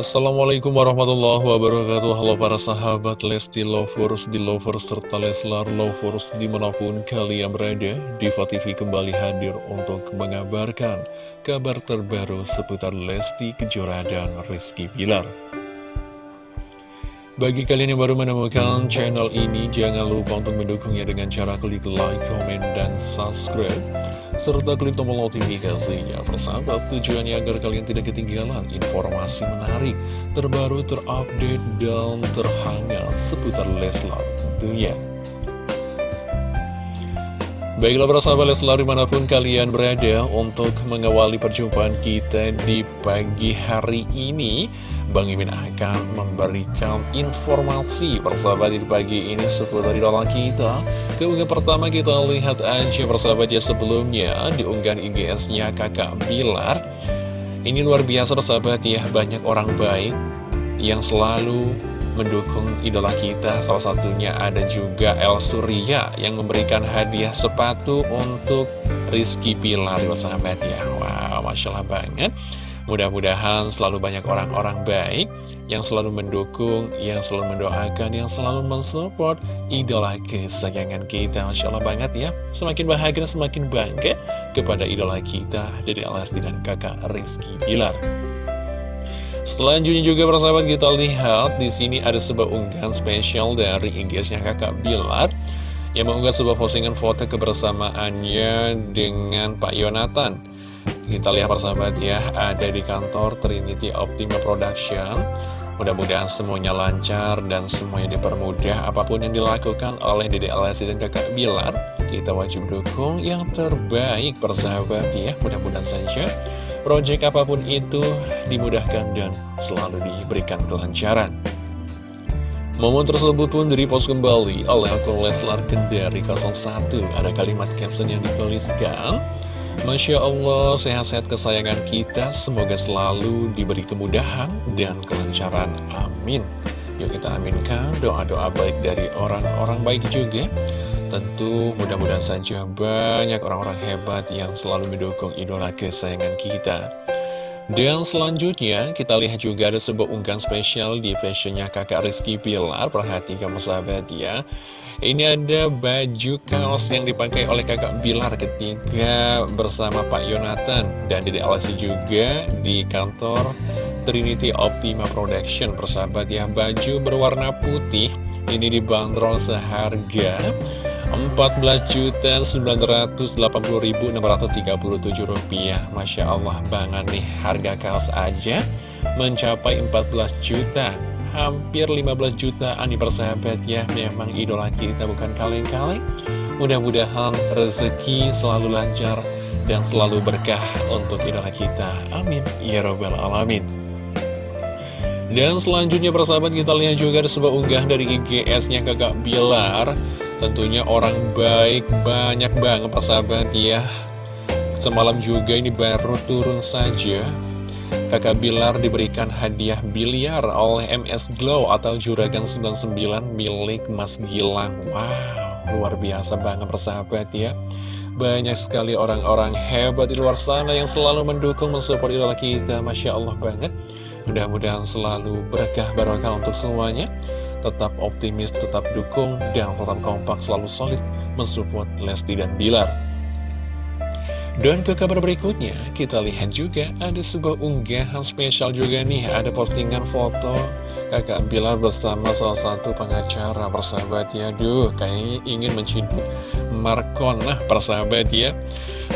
Assalamualaikum warahmatullahi wabarakatuh. Halo para sahabat Lesti Lovers, Belovers, serta Leslar Lovers di mana pun kalian berada Diva TV kembali hadir untuk mengabarkan kabar terbaru seputar Lesti Kejora dan Rizky Bilar bagi kalian yang baru menemukan channel ini, jangan lupa untuk mendukungnya dengan cara klik like, comment, dan subscribe. Serta klik tombol notifikasinya. Persahabat, tujuannya agar kalian tidak ketinggalan informasi menarik, terbaru, terupdate, dan terhangat seputar Leslar tentunya. Baiklah para sahabat Leslar di mana pun kalian berada untuk mengawali perjumpaan kita di pagi hari ini Bang Imin akan memberikan informasi persahabat di pagi ini seputar idola kita. Keunggahan pertama kita lihat aja persahabat ya sebelumnya diunggah IGS-nya kakak Bilar. Ini luar biasa persahabat ya banyak orang baik yang selalu mendukung idola kita. Salah satunya ada juga El Surya yang memberikan hadiah sepatu untuk Rizky Pilar persahabat ya. Wow, Masya Allah banget Mudah-mudahan selalu banyak orang-orang baik yang selalu mendukung, yang selalu mendoakan, yang selalu mensupport idola kesayangan kita. Masya Allah banget ya. Semakin bahagia, semakin bangga kepada idola kita, jadi Alasti dan kakak Rizky Bilar. Selanjutnya juga persahabat kita lihat di sini ada sebuah unggahan spesial dari Inggrisnya kakak Bilar yang mengunggah sebuah postingan foto kebersamaannya dengan Pak Yonatan. Kita lihat persahabat ya, ada di kantor Trinity Optima Production. Mudah-mudahan semuanya lancar dan semuanya dipermudah apa pun yang dilakukan oleh Dede Alessi dan kakak Bilar. Kita wajib dukung yang terbaik persahabat ya, mudah-mudahan saja. Project apa pun itu dimudahkan dan selalu diberikan kelancaran. Momen tersebut pun direpost kembali oleh akun Leslar Kendari 01. Ada kalimat caption yang dituliskan. Masya Allah, sehat-sehat kesayangan kita, semoga selalu diberi kemudahan dan kelancaran. Amin. Yuk kita aminkan doa-doa baik dari orang-orang baik juga. Tentu mudah-mudahan saja banyak orang-orang hebat yang selalu mendukung idola kesayangan kita. Dan selanjutnya kita lihat juga ada sebuah unggahan spesial di fashionnya kakak Rizky Pilar Perhatikan sahabat ya Ini ada baju kaos yang dipakai oleh kakak Bilar ketika bersama Pak Yonatan Dan Dede Alasi juga di kantor Trinity Optima Production. Persahabat ya baju berwarna putih Ini dibanderol seharga 14.980.637 rupiah. Masya Allah banget nih harga kaos aja mencapai 14 juta hampir 15 juta ani persahabat ya. Memang idola kita bukan kaleng-kaleng. Mudah-mudahan rezeki selalu lancar dan selalu berkah untuk idola kita. Amin. Ya robbal alamin. Dan selanjutnya persahabat kita lihat juga ada sebuah unggah dari IGS-nya kakak Bilar. Tentunya orang baik banyak banget persahabat ya. Semalam juga ini baru turun saja Kakak Bilar diberikan hadiah biliar oleh MS Glow atau Juragan 99 milik Mas Gilang. Wow, luar biasa banget persahabat ya. Banyak sekali orang-orang hebat di luar sana yang selalu mendukung, mensupport idola kita. Masya Allah banget. Mudah-mudahan selalu berkah barokah untuk semuanya. Tetap optimis, tetap dukung, dan tetap kompak selalu solid mensupport Lesti dan Bilar. Dan ke kabar berikutnya, kita lihat juga ada sebuah unggahan spesial juga nih, ada postingan foto kakak Bilar bersama salah satu pengacara persahabat ya. Duh, kayaknya ingin menciduk Markona persahabat ya.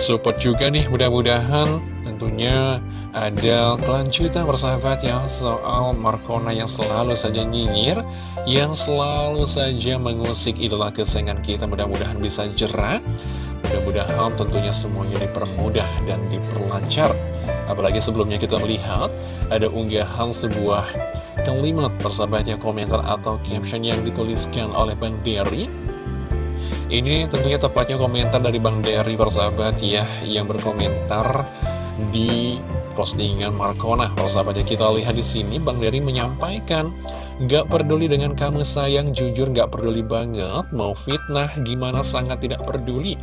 Support juga nih, mudah-mudahan tentunya ada kelanjutan persahabat ya soal Markona yang selalu saja nyinyir Yang selalu saja mengusik idola kesayangan kita Mudah-mudahan bisa jerah Mudah-mudahan tentunya semuanya dipermudah dan diperlancar Apalagi sebelumnya kita melihat ada unggahan sebuah kalimat persahabatnya komentar atau caption yang dituliskan oleh Bang Derry ini tentunya tepatnya komentar dari Bang Derry persahabat ya Yang berkomentar di postingan Markona. Kalau sahabatnya kita lihat di sini, Bang Dery menyampaikan, Gak peduli dengan kamu sayang, jujur gak peduli banget, mau fitnah, gimana sangat tidak peduli.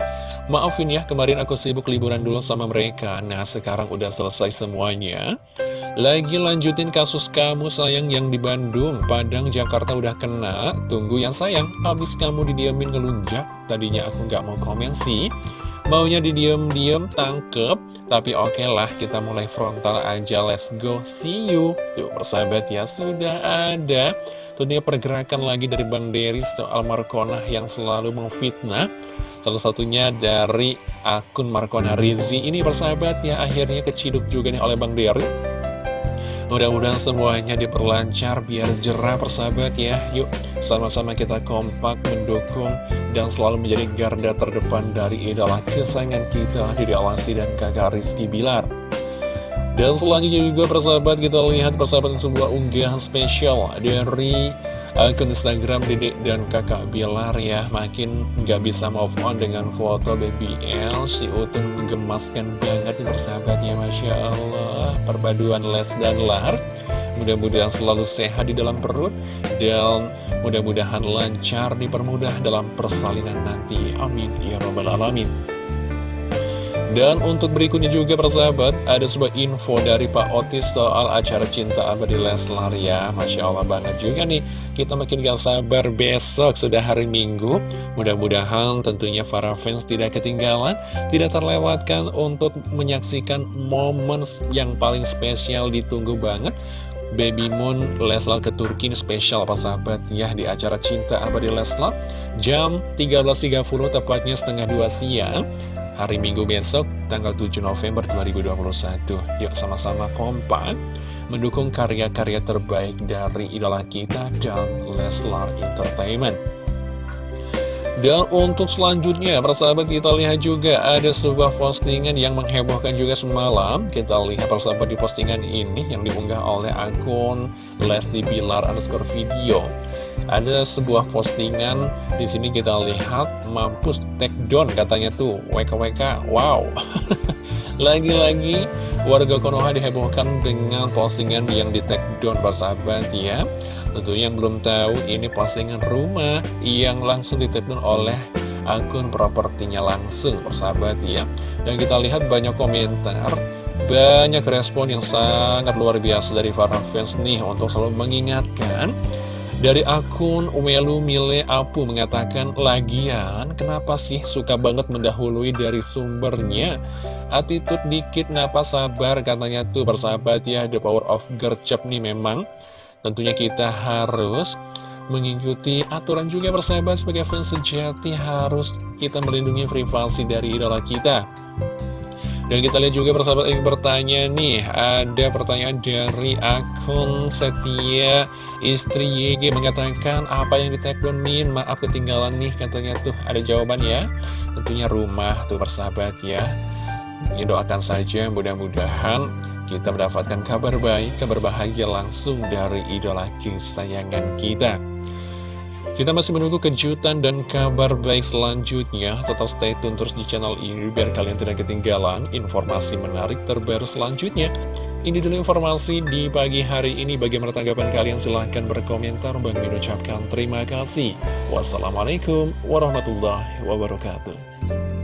Maafin ya, kemarin aku sibuk liburan dulu sama mereka, nah sekarang udah selesai semuanya. Lagi lanjutin kasus kamu sayang yang di Bandung. Padang, Jakarta udah kena. Tunggu yang sayang, abis kamu didiamin ngelunjak. Tadinya aku nggak mau komen sih. Maunya didiem-diem, tangkep. Tapi oke okay lah, kita mulai frontal aja. Let's go, see you. Yuk persahabat ya, sudah ada Tentunya pergerakan lagi dari Bang Dery soal Markona yang selalu memfitnah. Salah satunya dari akun Markona Rizi Ini persahabat ya, akhirnya keciduk juga nih oleh Bang Dery. Mudah-mudahan semuanya diperlancar biar jerah persahabat ya. Yuk sama-sama kita kompak mendukung dan selalu menjadi garda terdepan dari idola kesayangan kita di Alasi dan kakak Rizky Bilar Dan selanjutnya juga persahabat kita lihat persahabat sebuah unggahan spesial dari akun Instagram Dedek dan kakak Bilar ya. Makin nggak bisa move on dengan foto baby L si Utun menggemaskan banget nih persahabatnya Masya Allah. Perpaduan Les dan Lar mudah-mudahan selalu sehat di dalam perut dan mudah-mudahan lancar dipermudah dalam persalinan nanti. Amin. Ya robbal alamin dan untuk berikutnya juga persahabat, ada sebuah info dari Pak Otis soal acara Cinta Abadi Leslar ya. Masya Allah banget juga nih, kita makin gak sabar besok, sudah hari Minggu. Mudah-mudahan tentunya para fans tidak ketinggalan, tidak terlewatkan untuk menyaksikan momen yang paling spesial ditunggu banget. Baby Moon Leslar ke Turki ini spesial Pak sahabat ya di acara Cinta Abadi Leslar jam 13.30 tepatnya setengah dua siang hari Minggu besok, tanggal 7 November 2021. Yuk sama-sama kompak mendukung karya-karya terbaik dari idola kita dan Leslar Entertainment. Dan untuk selanjutnya, persahabat kita lihat juga ada sebuah postingan yang menghebohkan juga semalam. Kita lihat persahabat di postingan ini yang diunggah oleh akun Leslie Bilar underscore video. Ada sebuah postingan di sini kita lihat mampus take down katanya tuh WKWK. Wow. Lagi-lagi warga Konoha dihebohkan dengan postingan yang di take down persahabat ya. Tentunya yang belum tahu ini postingan rumah yang langsung di take down oleh akun propertinya langsung persahabat ya. Dan kita lihat banyak komentar banyak respon yang sangat luar biasa dari para fans nih untuk selalu mengingatkan dari akun Umelu Mile Apu mengatakan, Lagian, kenapa sih suka banget mendahului dari sumbernya? Attitude dikit, kenapa sabar? Katanya tuh bersahabat ya, the power of gercep nih memang. Tentunya kita harus mengikuti aturan juga bersahabat sebagai fans sejati harus kita melindungi privasi dari idola kita. Dan kita lihat juga persahabat yang bertanya nih Ada pertanyaan dari akun setia istri YG Mengatakan apa yang di Min? Maaf ketinggalan nih katanya tuh. Ada jawaban ya. Tentunya rumah tuh persahabat ya. Ini doakan saja mudah-mudahan kita mendapatkan kabar baik, kabar bahagia langsung dari idola kesayangan kita kita masih menunggu kejutan dan kabar baik selanjutnya. Tetap stay tune terus di channel ini biar kalian tidak ketinggalan informasi menarik terbaru selanjutnya. Ini dulu informasi di pagi hari ini. Bagaimana tanggapan kalian? Silahkan berkomentar. Bang ucapkan terima kasih. Wassalamualaikum warahmatullahi wabarakatuh.